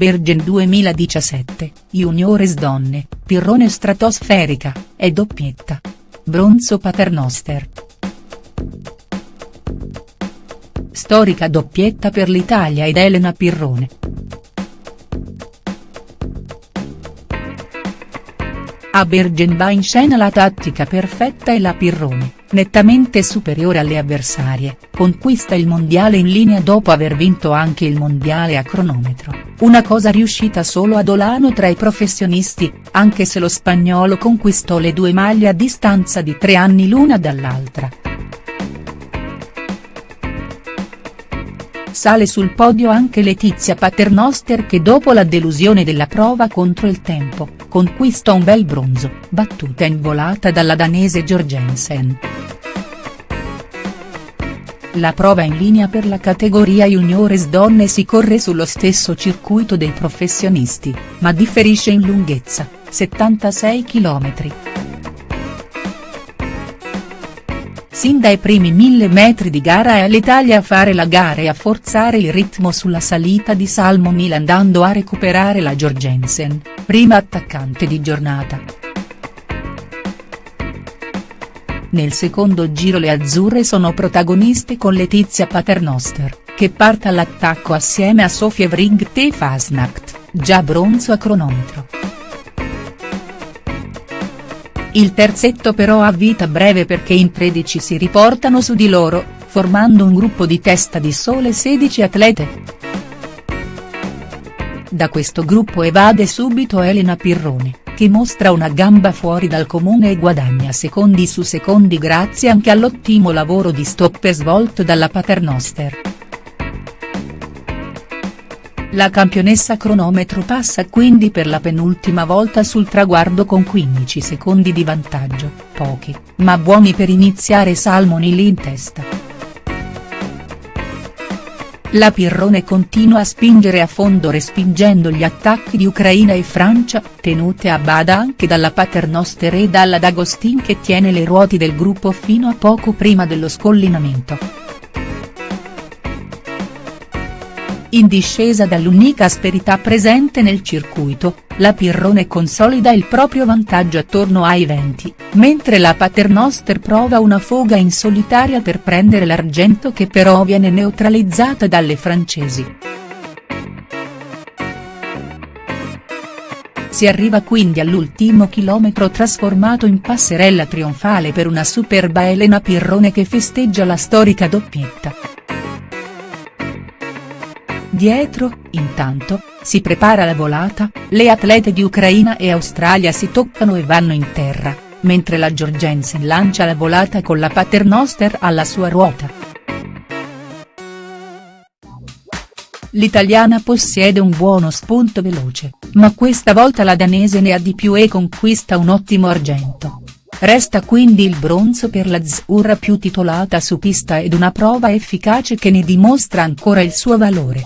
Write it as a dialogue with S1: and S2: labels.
S1: Bergen 2017, Juniores donne, Pirrone stratosferica, e doppietta. Bronzo Paternoster. Storica doppietta per l'Italia ed Elena Pirrone. A Bergen va in scena la tattica perfetta e la Pirrone, nettamente superiore alle avversarie, conquista il mondiale in linea dopo aver vinto anche il mondiale a cronometro, una cosa riuscita solo ad Olano tra i professionisti, anche se lo spagnolo conquistò le due maglie a distanza di tre anni l'una dall'altra. Sale sul podio anche Letizia Paternoster che dopo la delusione della prova contro il tempo, conquista un bel bronzo, battuta in volata dalla danese Jorgensen. La prova in linea per la categoria juniores donne si corre sullo stesso circuito dei professionisti, ma differisce in lunghezza, 76 km. Sin dai primi mille metri di gara è l'Italia a fare la gara e a forzare il ritmo sulla salita di Salmonil andando a recuperare la Jorgensen, prima attaccante di giornata. Nel secondo giro le azzurre sono protagoniste con Letizia Paternoster, che parte all'attacco assieme a Sofie Vrigg e Fasnacht, già bronzo a cronometro. Il terzetto però ha vita breve perché in 13 si riportano su di loro, formando un gruppo di testa di sole 16 atlete. Da questo gruppo evade subito Elena Pirrone, che mostra una gamba fuori dal comune e guadagna secondi su secondi grazie anche all'ottimo lavoro di stopper svolto dalla Paternoster. La campionessa cronometro passa quindi per la penultima volta sul traguardo con 15 secondi di vantaggio, pochi, ma buoni per iniziare Salmoni lì in testa. La Pirrone continua a spingere a fondo respingendo gli attacchi di Ucraina e Francia, tenute a bada anche dalla Paternoster e dalla D'Agostin che tiene le ruote del gruppo fino a poco prima dello scollinamento. In discesa dall'unica asperità presente nel circuito, la Pirrone consolida il proprio vantaggio attorno ai 20, mentre la Paternoster prova una foga in solitaria per prendere l'argento che però viene neutralizzata dalle francesi. Si arriva quindi all'ultimo chilometro trasformato in passerella trionfale per una superba Elena Pirrone che festeggia la storica doppietta. Dietro, intanto, si prepara la volata, le atlete di Ucraina e Australia si toccano e vanno in terra, mentre la Jorgensen lancia la volata con la Paternoster alla sua ruota. L'italiana possiede un buono spunto veloce, ma questa volta la danese ne ha di più e conquista un ottimo argento. Resta quindi il bronzo per l'azzurra più titolata su pista ed una prova efficace che ne dimostra ancora il suo valore.